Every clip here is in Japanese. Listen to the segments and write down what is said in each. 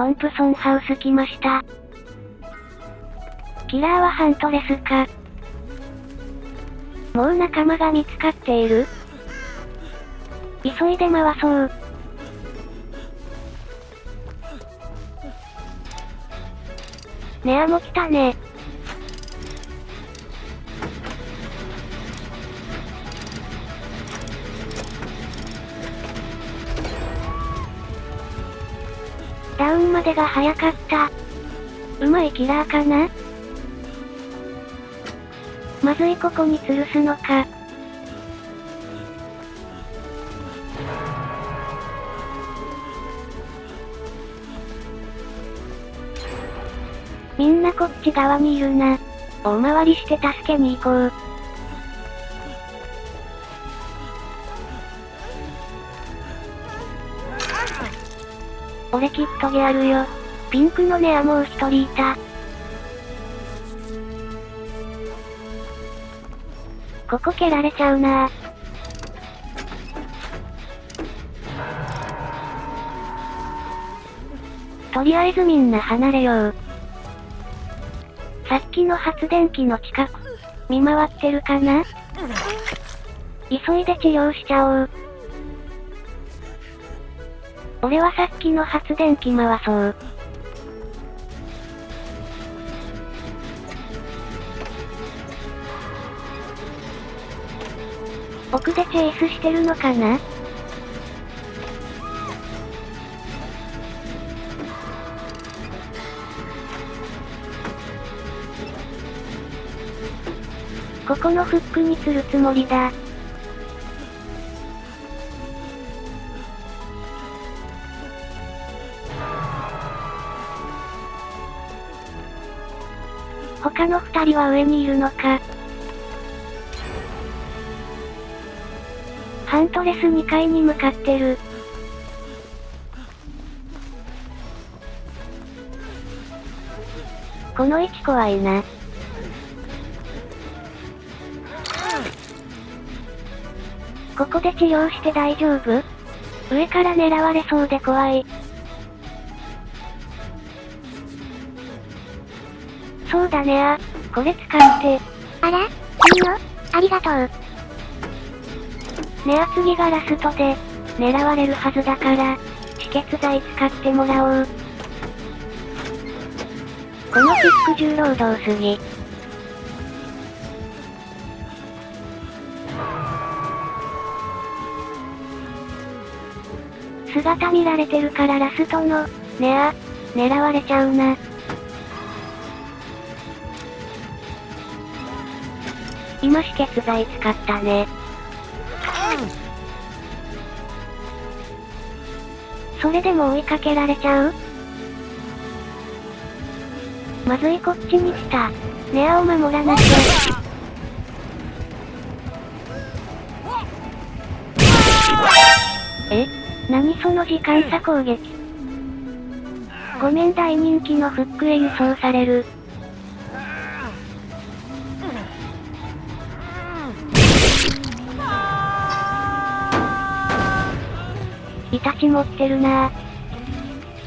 トンプソンハウス来ました。キラーはハントレスか。もう仲間が見つかっている急いで回そう。ネアも来たね。ダウンまでが早かった。うまいキラーかな？まずいここに吊るすのか。みんなこっち側にいるな。大回りして助けに行こう。俺きっとやるよ。ピンクのネアもう一人いた。ここ蹴られちゃうなとりあえずみんな離れよう。さっきの発電機の近く、見回ってるかな？急いで治療しちゃおう。俺はさっきの発電機回そう。奥でチェイスしてるのかな？ここのフックにするつもりだ。他の二人は上にいるのか。ハントレス2階に向かってる。この位置怖いな。ここで治療して大丈夫？上から狙われそうで怖い。そうだねあ。これ使って。あらいいのありがとう。ねあ次がラストで、狙われるはずだから、止血剤使ってもらおう。このフック重労働すぎ。姿見られてるからラストの、ねあ、狙われちゃうな。今止血剤使ったね。それでも追いかけられちゃう？まずいこっちに来た。ネアを守らなきゃ。え？何その時間差攻撃。ごめん大人気のフックへ輸送される。イタチ持ってるなぁ。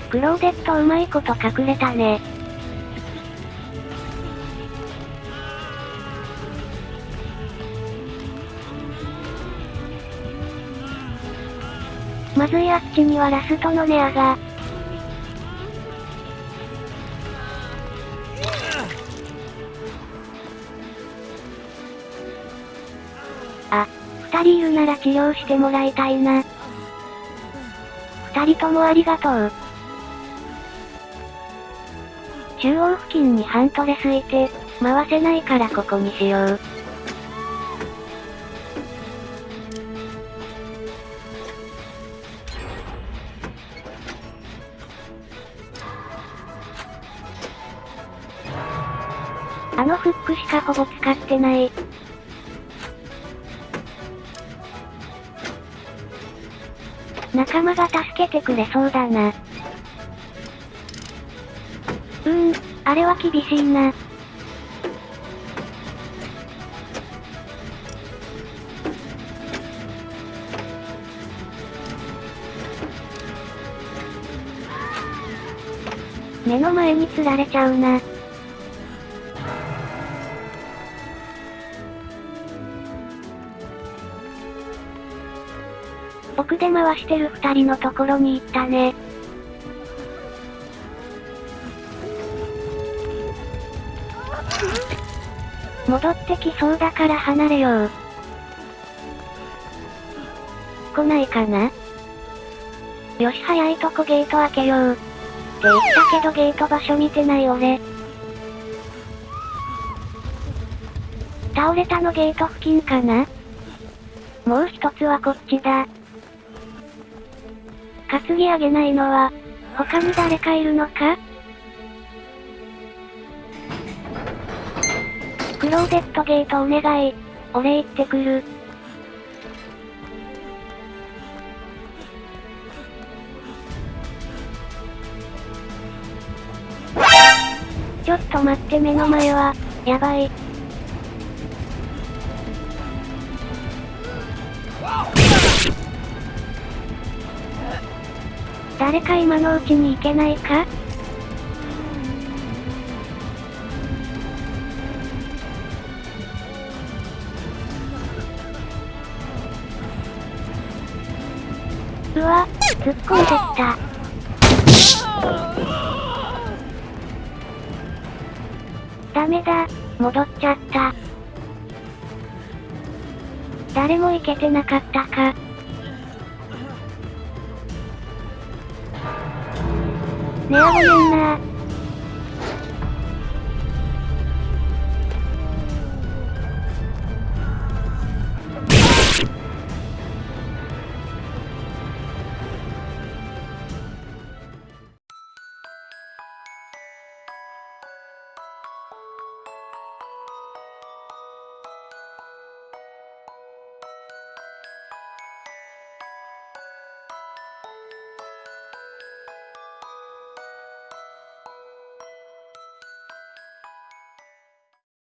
クローデットうまいこと隠れたね。まずいあっちにはラストのネアが。あ、二人いるなら治療してもらいたいな。二人ともありがとう。中央付近にハントレスいて、回せないからここにしよう。あのフックしかほぼ使ってない。仲間が助けてくれそうだな。うーん、あれは厳しいな。目の前に釣られちゃうな。僕で回してる二人のところに行ったね。戻ってきそうだから離れよう。来ないかな？よし早いとこゲート開けよう。って言ったけどゲート場所見てない俺。倒れたのゲート付近かな？もう一つはこっちだ。担ぎ上げないのは、他に誰かいるのか？クローゼットゲートお願い。俺行ってくる。ちょっと待って目の前は、やばい。誰か今のうちに行けないか？うわ、突っ込んでった。ダメだ、戻っちゃった。誰も行けてなかったか。ねえごめんな